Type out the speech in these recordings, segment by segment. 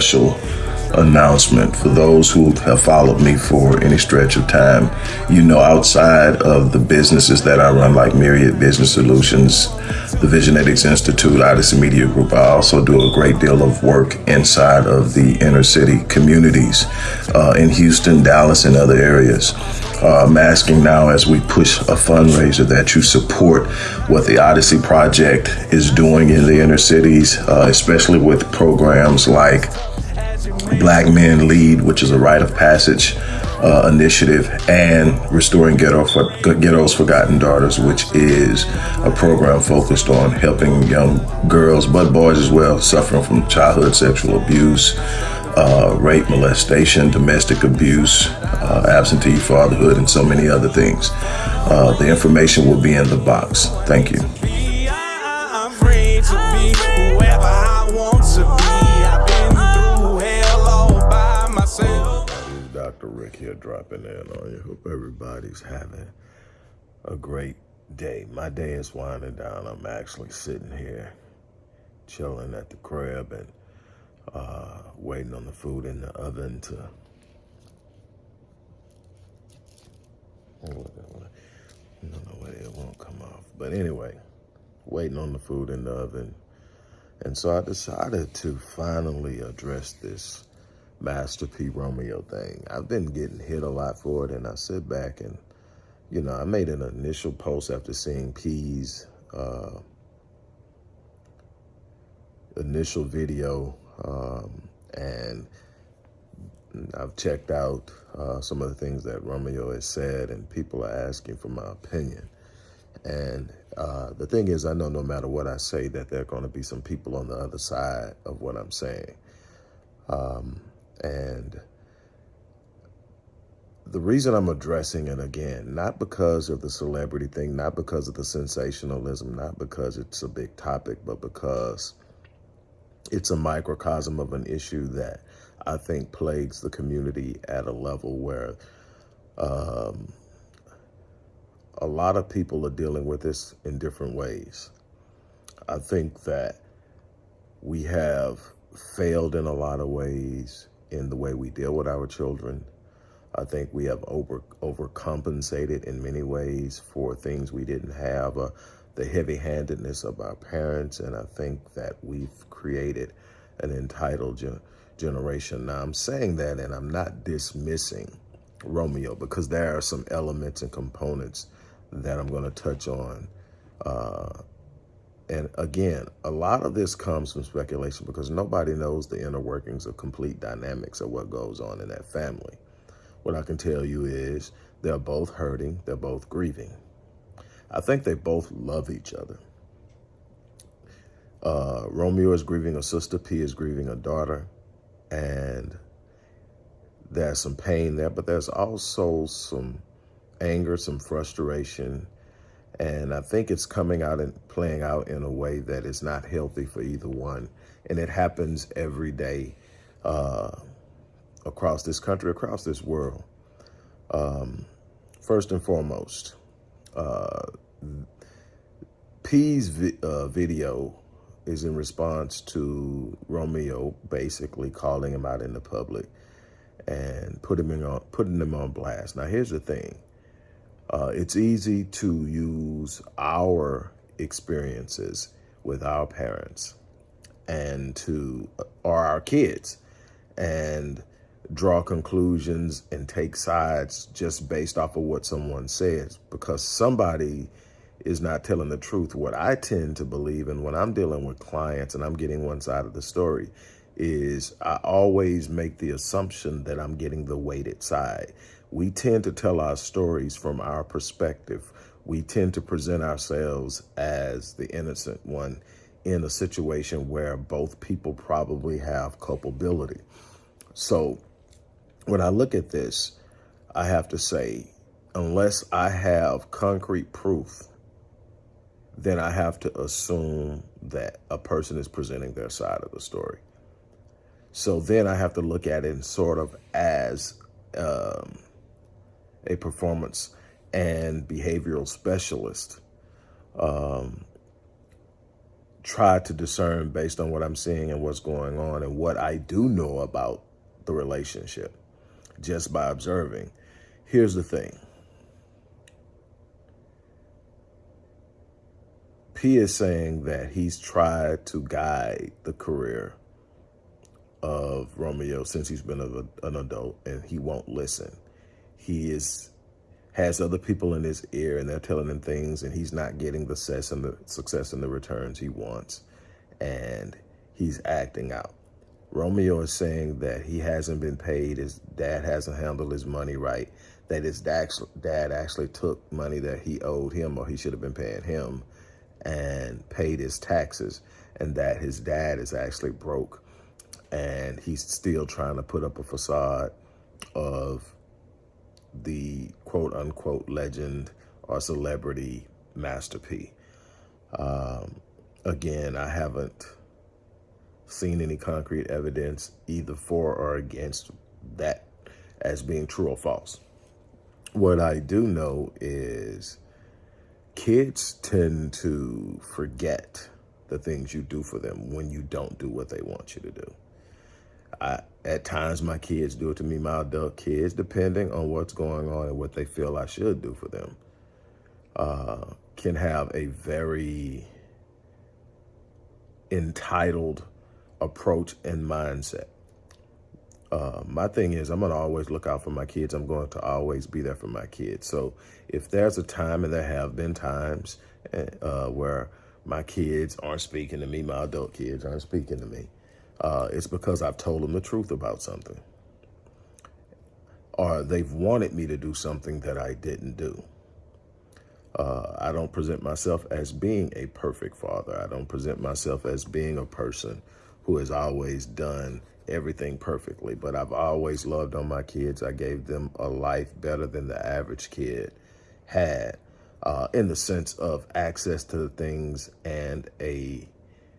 special announcement for those who have followed me for any stretch of time. You know, outside of the businesses that I run, like Myriad Business Solutions, the Visionetics Institute, Odyssey Media Group, I also do a great deal of work inside of the inner city communities uh, in Houston, Dallas, and other areas. Uh, I'm asking now as we push a fundraiser that you support what the Odyssey Project is doing in the inner cities, uh, especially with programs like Black Men Lead, which is a rite of passage uh, initiative, and Restoring Ghetto for, Ghetto's Forgotten Daughters, which is a program focused on helping young girls, but boys as well, suffering from childhood sexual abuse, uh, rape, molestation, domestic abuse, uh, absentee fatherhood, and so many other things. Uh, the information will be in the box. Thank you. Here dropping in on you. Hope everybody's having a great day. My day is winding down. I'm actually sitting here chilling at the crib and uh, waiting on the food in the oven to I don't know why it won't come off. But anyway, waiting on the food in the oven. And so I decided to finally address this Master P Romeo thing. I've been getting hit a lot for it, and I sit back and, you know, I made an initial post after seeing P's uh, initial video, um, and I've checked out uh, some of the things that Romeo has said, and people are asking for my opinion. And uh, the thing is, I know no matter what I say, that there are going to be some people on the other side of what I'm saying. Um, and the reason I'm addressing it again, not because of the celebrity thing, not because of the sensationalism, not because it's a big topic, but because it's a microcosm of an issue that I think plagues the community at a level where um, a lot of people are dealing with this in different ways. I think that we have failed in a lot of ways in the way we deal with our children. I think we have over overcompensated in many ways for things we didn't have, uh, the heavy-handedness of our parents, and I think that we've created an entitled ge generation. Now, I'm saying that, and I'm not dismissing Romeo because there are some elements and components that I'm going to touch on uh, and again, a lot of this comes from speculation because nobody knows the inner workings of complete dynamics of what goes on in that family. What I can tell you is they're both hurting, they're both grieving. I think they both love each other. Uh, Romeo is grieving a sister, P is grieving a daughter, and there's some pain there, but there's also some anger, some frustration, and I think it's coming out and playing out in a way that is not healthy for either one. And it happens every day uh, across this country, across this world. Um, first and foremost, uh, P's vi uh, video is in response to Romeo basically calling him out in the public and putting him on, putting him on blast. Now, here's the thing. Uh, it's easy to use our experiences with our parents and to, or our kids, and draw conclusions and take sides just based off of what someone says because somebody is not telling the truth. What I tend to believe, and when I'm dealing with clients and I'm getting one side of the story, is I always make the assumption that I'm getting the weighted side we tend to tell our stories from our perspective. We tend to present ourselves as the innocent one in a situation where both people probably have culpability. So when I look at this, I have to say, unless I have concrete proof then I have to assume that a person is presenting their side of the story. So then I have to look at it sort of as um, a performance and behavioral specialist. Um, try to discern based on what I'm seeing and what's going on and what I do know about the relationship just by observing. Here's the thing. P is saying that he's tried to guide the career of Romeo since he's been a, an adult and he won't listen. He is has other people in his ear and they're telling him things and he's not getting the success and the success and the returns he wants and he's acting out. Romeo is saying that he hasn't been paid, his dad hasn't handled his money right, that his dad actually took money that he owed him or he should have been paying him and paid his taxes and that his dad is actually broke and he's still trying to put up a facade of the quote unquote legend or celebrity Master P. Um, again, I haven't seen any concrete evidence either for or against that as being true or false. What I do know is kids tend to forget the things you do for them when you don't do what they want you to do. I, at times, my kids do it to me, my adult kids, depending on what's going on and what they feel I should do for them, uh, can have a very entitled approach and mindset. Uh, my thing is I'm going to always look out for my kids. I'm going to always be there for my kids. So if there's a time, and there have been times eh, uh, where my kids aren't speaking to me, my adult kids aren't speaking to me, uh, it's because I've told them the truth about something. Or they've wanted me to do something that I didn't do. Uh, I don't present myself as being a perfect father. I don't present myself as being a person who has always done everything perfectly, but I've always loved on my kids. I gave them a life better than the average kid had uh, in the sense of access to the things and a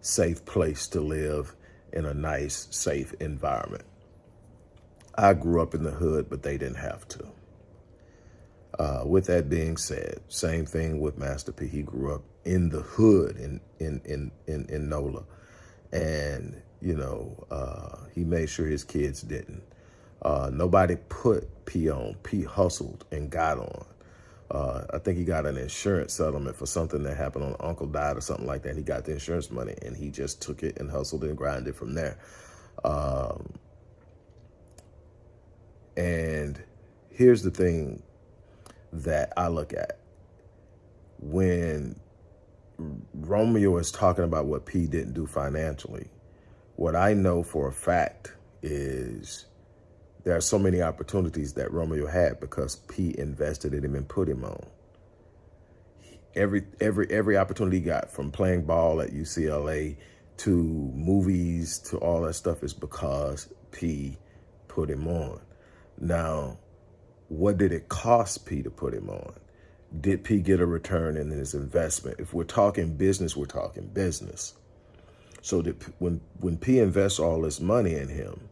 safe place to live in a nice, safe environment. I grew up in the hood, but they didn't have to. Uh, with that being said, same thing with Master P. He grew up in the hood in in in in, in NOLA, and you know uh, he made sure his kids didn't. Uh, nobody put P on. P hustled and got on. Uh, I think he got an insurance settlement for something that happened on Uncle died or something like that. He got the insurance money and he just took it and hustled and grinded from there. Um, and here's the thing that I look at. When Romeo is talking about what P didn't do financially, what I know for a fact is there are so many opportunities that Romeo had because P invested in him and put him on. Every every every opportunity he got from playing ball at UCLA to movies to all that stuff is because P put him on. Now, what did it cost P to put him on? Did P get a return in his investment? If we're talking business, we're talking business. So that when, when P invests all this money in him,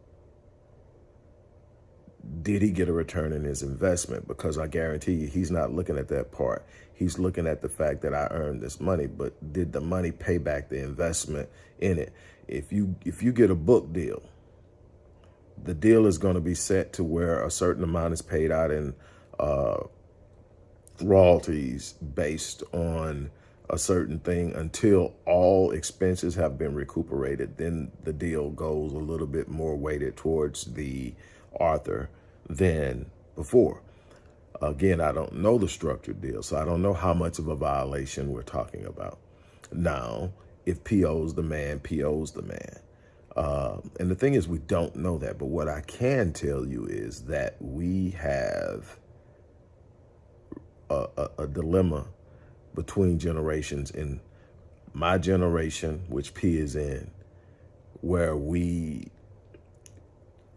did he get a return in his investment? Because I guarantee you, he's not looking at that part. He's looking at the fact that I earned this money, but did the money pay back the investment in it? If you if you get a book deal, the deal is going to be set to where a certain amount is paid out in uh, royalties based on a certain thing until all expenses have been recuperated. Then the deal goes a little bit more weighted towards the author than before. Again, I don't know the structured deal, so I don't know how much of a violation we're talking about. Now, if PO's the man, PO's the man. Uh, and the thing is, we don't know that. But what I can tell you is that we have a, a, a dilemma between generations in my generation, which P is in, where we,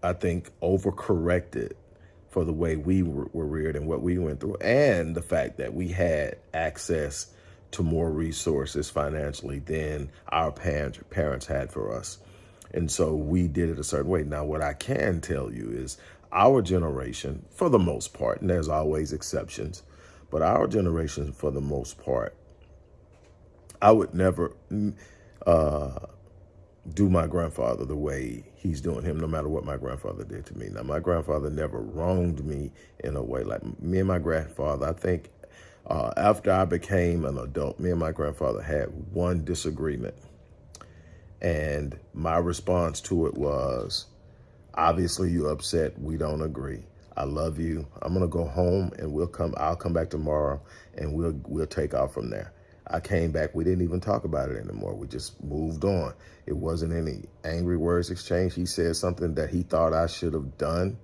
I think, overcorrected for the way we were, were reared and what we went through, and the fact that we had access to more resources financially than our parents parents had for us. And so we did it a certain way. Now, what I can tell you is our generation, for the most part, and there's always exceptions, but our generation, for the most part, I would never uh, do my grandfather the way he's doing him, no matter what my grandfather did to me. Now, my grandfather never wronged me in a way like me and my grandfather. I think uh, after I became an adult, me and my grandfather had one disagreement. And my response to it was, obviously you upset. We don't agree. I love you. I'm going to go home and we'll come. I'll come back tomorrow and we'll, we'll take off from there. I came back. We didn't even talk about it anymore. We just moved on. It wasn't any angry words exchanged. He said something that he thought I should have done.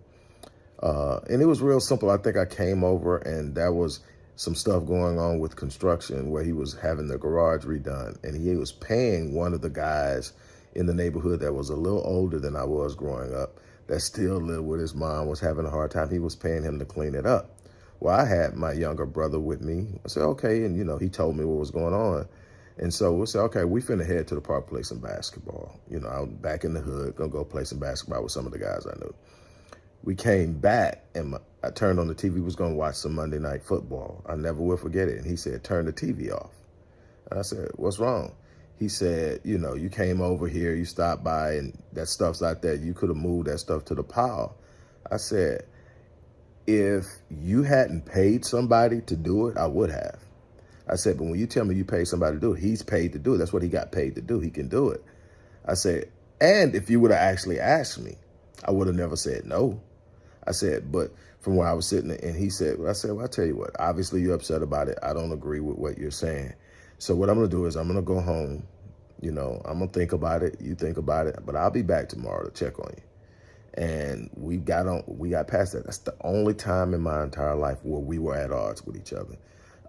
Uh, and it was real simple. I think I came over and that was some stuff going on with construction where he was having the garage redone and he was paying one of the guys in the neighborhood that was a little older than I was growing up that still lived with his mom was having a hard time. He was paying him to clean it up. Well, I had my younger brother with me. I said, okay. And, you know, he told me what was going on. And so we said, okay, we finna head to the park, play some basketball. You know, I was back in the hood, gonna go play some basketball with some of the guys I knew we came back and my, I turned on the TV, was to watch some Monday Night Football. I never will forget it. And he said, turn the TV off. And I said, what's wrong? He said, you know, you came over here, you stopped by and that stuff's out there. You could have moved that stuff to the pile. I said, if you hadn't paid somebody to do it, I would have. I said, but when you tell me you paid somebody to do it, he's paid to do it. That's what he got paid to do. He can do it. I said, and if you would have actually asked me, I would have never said no. I said, but from where I was sitting, and he said, well, I said, well, I tell you what, obviously you're upset about it. I don't agree with what you're saying. So what I'm going to do is I'm going to go home. You know, I'm going to think about it. You think about it, but I'll be back tomorrow to check on you. And we got on, we got past that. That's the only time in my entire life where we were at odds with each other.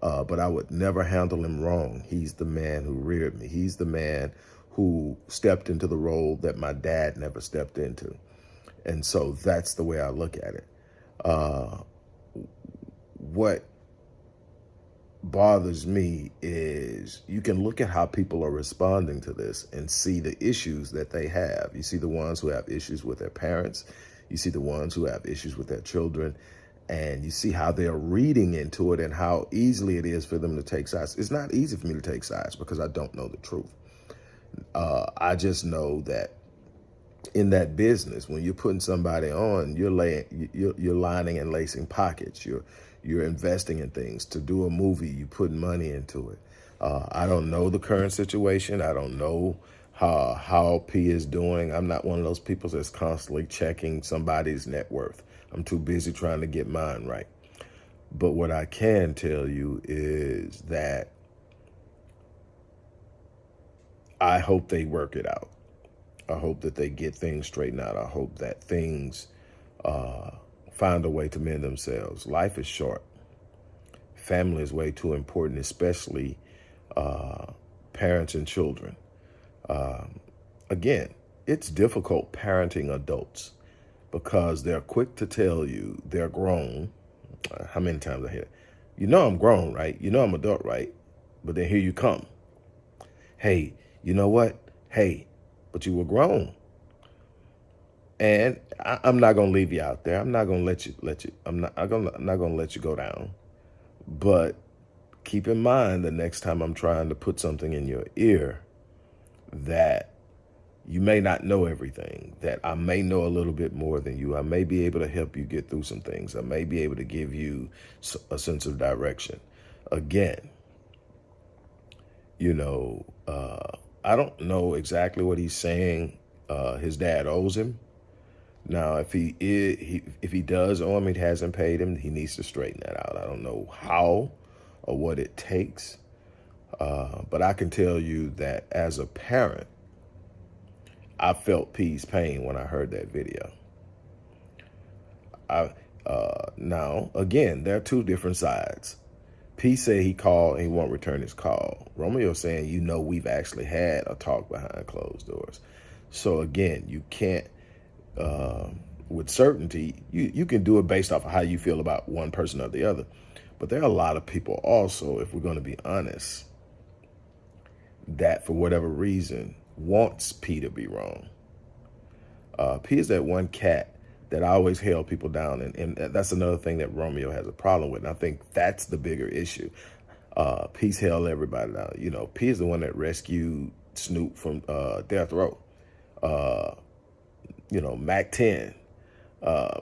Uh, but I would never handle him wrong. He's the man who reared me. He's the man who stepped into the role that my dad never stepped into. And so that's the way I look at it. Uh, what bothers me is you can look at how people are responding to this and see the issues that they have. You see the ones who have issues with their parents. You see the ones who have issues with their children. And you see how they're reading into it and how easily it is for them to take sides. It's not easy for me to take sides because I don't know the truth. Uh, I just know that in that business, when you're putting somebody on, you're laying, you're, you're lining and lacing pockets. You're you're investing in things. To do a movie, you put money into it. Uh, I don't know the current situation. I don't know how how P is doing. I'm not one of those people that's constantly checking somebody's net worth. I'm too busy trying to get mine right. But what I can tell you is that I hope they work it out. I hope that they get things straightened out. I hope that things uh, find a way to mend themselves. Life is short. Family is way too important, especially uh, parents and children. Um, again, it's difficult parenting adults because they're quick to tell you they're grown. Uh, how many times I hear, you know I'm grown, right? You know I'm adult, right? But then here you come. Hey, you know what? Hey, but you were grown. And I, am not gonna leave you out there. I'm not gonna let you let you. I'm not. I'm, gonna, I'm not gonna let you go down. But keep in mind the next time I'm trying to put something in your ear that you may not know everything, that I may know a little bit more than you. I may be able to help you get through some things. I may be able to give you a sense of direction. Again, you know, uh, I don't know exactly what he's saying uh, his dad owes him. Now, if he, is, if he does owe him, he hasn't paid him, he needs to straighten that out. I don't know how or what it takes, uh, but I can tell you that as a parent, I felt P's pain when I heard that video. I uh, now again, there are two different sides. P said he called and he won't return his call. Romeo saying, you know, we've actually had a talk behind closed doors. So again, you can't, uh, with certainty, you, you can do it based off of how you feel about one person or the other. But there are a lot of people also, if we're going to be honest, that for whatever reason wants P to be wrong. Uh, P is that one cat that always held people down. And, and that's another thing that Romeo has a problem with. And I think that's the bigger issue. Uh, P's held everybody down. You know, P is the one that rescued Snoop from uh, death row. Uh, you know, Mack 10. Uh,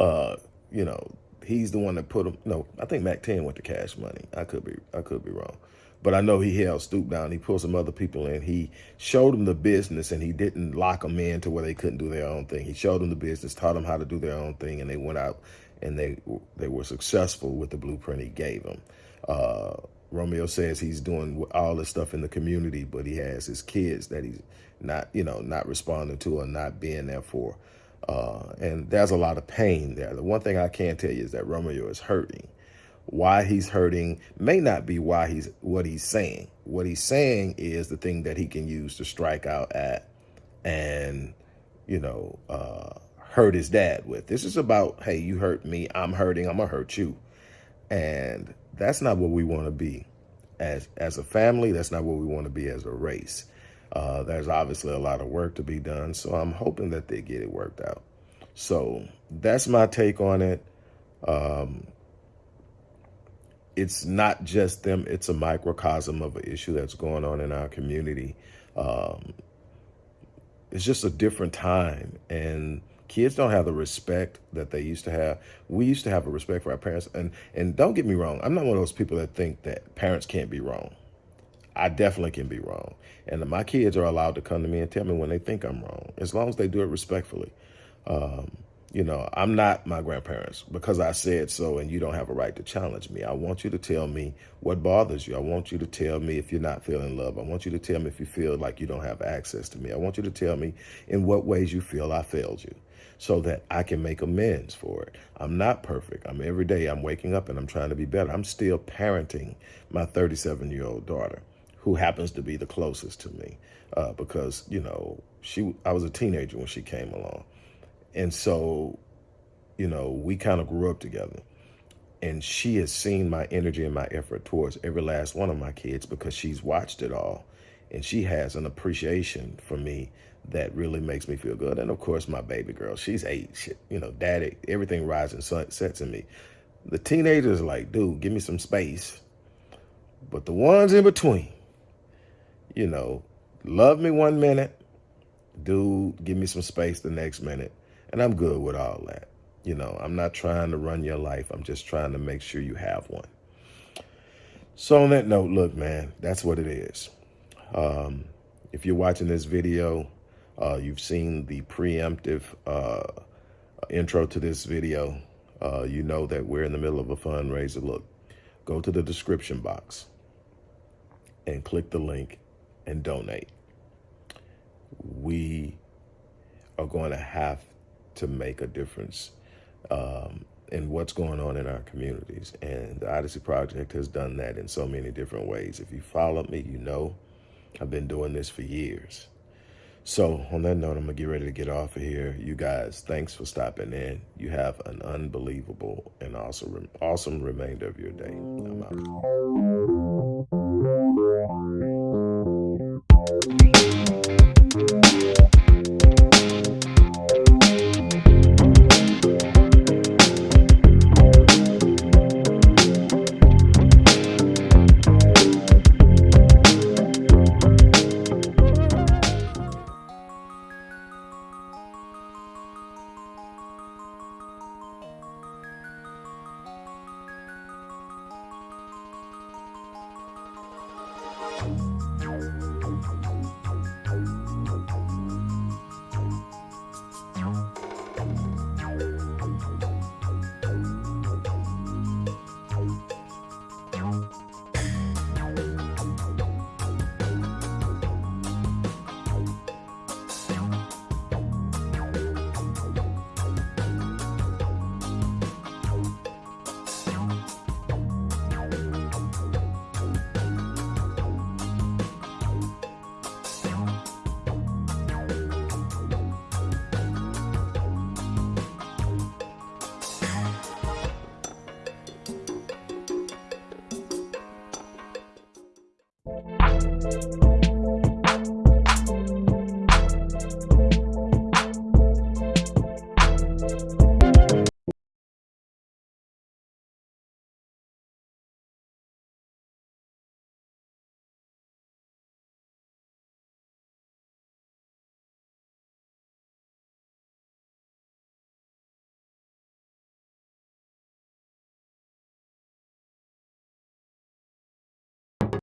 uh, you know, he's the one that put him. No, I think Mack 10 went to Cash Money. I could be, I could be wrong. But I know he held Snoop down. He pulled some other people in. He showed them the business and he didn't lock them in to where they couldn't do their own thing. He showed them the business, taught them how to do their own thing, and they went out and they they were successful with the blueprint he gave them. Uh, Romeo says he's doing all this stuff in the community, but he has his kids that he's not, you know, not responding to or not being there for. Uh, and there's a lot of pain there. The one thing I can tell you is that Romeo is hurting. Why he's hurting may not be why he's what he's saying. What he's saying is the thing that he can use to strike out at and, you know, uh, hurt his dad with. This is about, hey, you hurt me, I'm hurting, I'm gonna hurt you. And that's not what we want to be as as a family. That's not what we want to be as a race. Uh, there's obviously a lot of work to be done, so I'm hoping that they get it worked out. So that's my take on it. Um, it's not just them, it's a microcosm of an issue that's going on in our community. Um, it's just a different time and kids don't have the respect that they used to have. We used to have a respect for our parents. And, and don't get me wrong, I'm not one of those people that think that parents can't be wrong. I definitely can be wrong. And my kids are allowed to come to me and tell me when they think I'm wrong, as long as they do it respectfully. Um, you know, I'm not my grandparents because I said so and you don't have a right to challenge me. I want you to tell me what bothers you. I want you to tell me if you're not feeling love. I want you to tell me if you feel like you don't have access to me. I want you to tell me in what ways you feel I failed you so that I can make amends for it. I'm not perfect. I'm every day I'm waking up and I'm trying to be better. I'm still parenting my 37 year old daughter who happens to be the closest to me uh, because, you know, she I was a teenager when she came along. And so, you know, we kind of grew up together. And she has seen my energy and my effort towards every last one of my kids because she's watched it all. And she has an appreciation for me that really makes me feel good. And of course, my baby girl, she's eight. She, you know, daddy, everything rises and sets in me. The teenagers like, dude, give me some space. But the ones in between, you know, love me one minute, dude, give me some space the next minute. And I'm good with all that. You know, I'm not trying to run your life. I'm just trying to make sure you have one. So on that note, look, man, that's what it is. Um, if you're watching this video, uh, you've seen the preemptive uh, intro to this video. Uh, you know that we're in the middle of a fundraiser. Look, go to the description box and click the link and donate. We are going to have to make a difference um, in what's going on in our communities. And the Odyssey Project has done that in so many different ways. If you follow me, you know I've been doing this for years. So on that note, I'm gonna get ready to get off of here. You guys, thanks for stopping in. You have an unbelievable and awesome, awesome remainder of your day. I'm out. Bye. you.